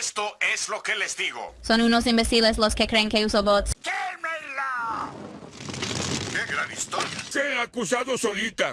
Esto es lo que les digo. Son unos imbéciles los que creen que uso bots. ¡Quémela! ¡Qué gran historia! Se ha acusado solita.